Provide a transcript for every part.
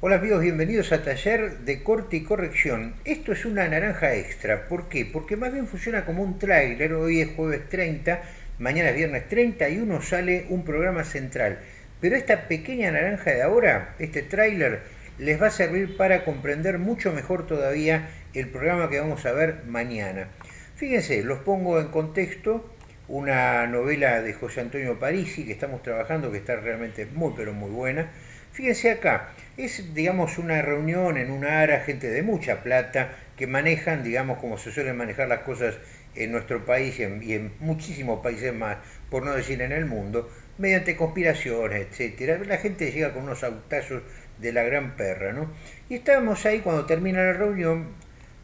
Hola amigos, bienvenidos a Taller de Corte y Corrección. Esto es una naranja extra. ¿Por qué? Porque más bien funciona como un tráiler. Hoy es jueves 30, mañana es viernes 31, sale un programa central. Pero esta pequeña naranja de ahora, este tráiler, les va a servir para comprender mucho mejor todavía el programa que vamos a ver mañana. Fíjense, los pongo en contexto. Una novela de José Antonio Parisi que estamos trabajando, que está realmente muy pero muy buena Fíjense acá, es digamos una reunión en una área, gente de mucha plata, que manejan, digamos, como se suelen manejar las cosas en nuestro país y en, muchísimos países más, por no decir en el mundo, mediante conspiraciones, etcétera. La gente llega con unos autazos de la gran perra, ¿no? Y estábamos ahí cuando termina la reunión,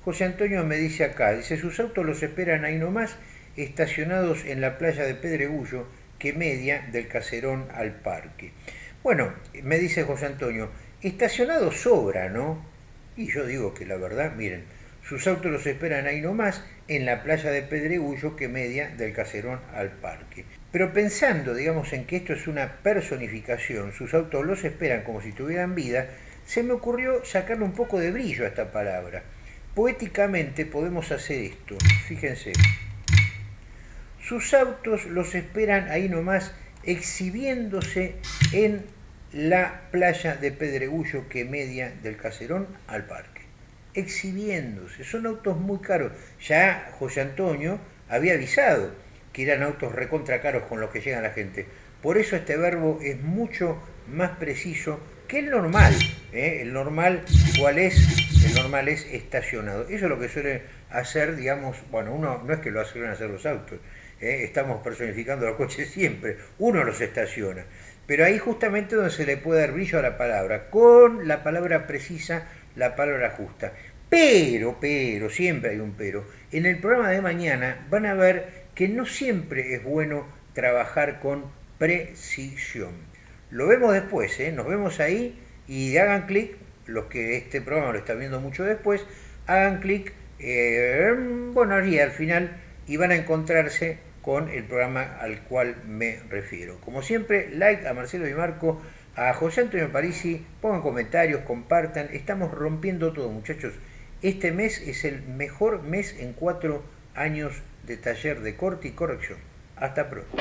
José Antonio me dice acá, dice, sus autos los esperan ahí nomás, estacionados en la playa de Pedregullo, que media del caserón al parque. Bueno, me dice José Antonio, estacionado sobra, ¿no? Y yo digo que la verdad, miren, sus autos los esperan ahí nomás, en la playa de Pedregullo que media del caserón al parque. Pero pensando, digamos, en que esto es una personificación, sus autos los esperan como si tuvieran vida, se me ocurrió sacarle un poco de brillo a esta palabra. Poéticamente podemos hacer esto, fíjense. Sus autos los esperan ahí nomás exhibiéndose en la playa de Pedregullo que media del Caserón al parque. Exhibiéndose. Son autos muy caros. Ya José Antonio había avisado que eran autos recontra caros con los que llega la gente. Por eso este verbo es mucho más preciso que el normal. ¿eh? El normal, ¿cuál es? El normal es estacionado. Eso es lo que suele hacer, digamos, bueno, uno no es que lo suelen hacer los autos, ¿eh? estamos personificando los coches siempre, uno los estaciona. Pero ahí justamente donde se le puede dar brillo a la palabra, con la palabra precisa, la palabra justa. Pero, pero, siempre hay un pero. En el programa de mañana van a ver que no siempre es bueno trabajar con precisión. Lo vemos después, ¿eh? nos vemos ahí y hagan clic, los que este programa lo están viendo mucho después, hagan clic, eh, bueno, allí al final y van a encontrarse con el programa al cual me refiero. Como siempre, like a Marcelo y Marco, a José Antonio Parisi, pongan comentarios, compartan, estamos rompiendo todo muchachos. Este mes es el mejor mes en cuatro años de taller de corte y corrección. Hasta pronto.